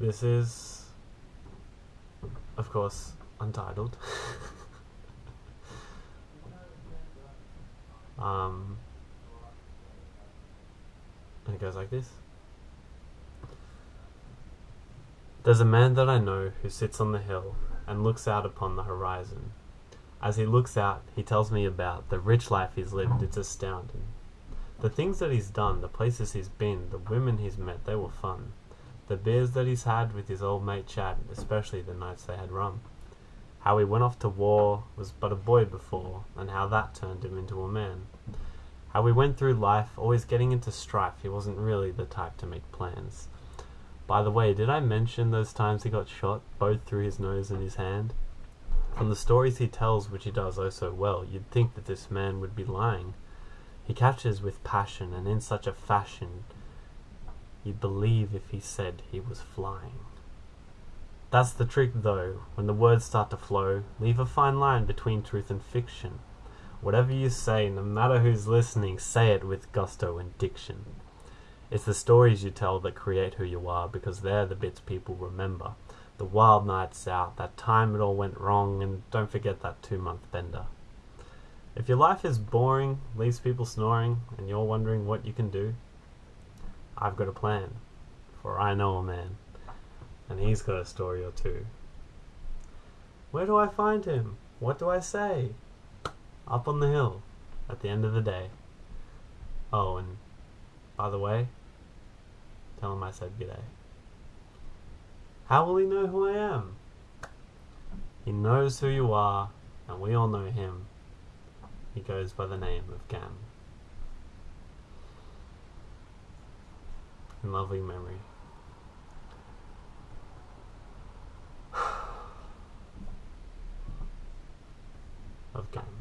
This is, of course, untitled. um, and it goes like this. There's a man that I know who sits on the hill and looks out upon the horizon. As he looks out, he tells me about the rich life he's lived. It's astounding. The things that he's done, the places he's been, the women he's met, they were fun. The beers that he's had with his old mate Chad, especially the nights they had rum. How he went off to war, was but a boy before, and how that turned him into a man. How he went through life, always getting into strife, he wasn't really the type to make plans. By the way, did I mention those times he got shot, both through his nose and his hand? From the stories he tells, which he does oh so well, you'd think that this man would be lying. He catches with passion, and in such a fashion you'd believe if he said he was flying. That's the trick, though, when the words start to flow, leave a fine line between truth and fiction. Whatever you say, no matter who's listening, say it with gusto and diction. It's the stories you tell that create who you are because they're the bits people remember. The wild nights out, that time it all went wrong, and don't forget that two month bender. If your life is boring, leaves people snoring, and you're wondering what you can do, I've got a plan, for I know a man, and he's got a story or two. Where do I find him? What do I say? Up on the hill, at the end of the day. Oh, and by the way, Tell him I said g'day. How will he know who I am? He knows who you are, and we all know him. He goes by the name of Gam. In loving memory. of Gam.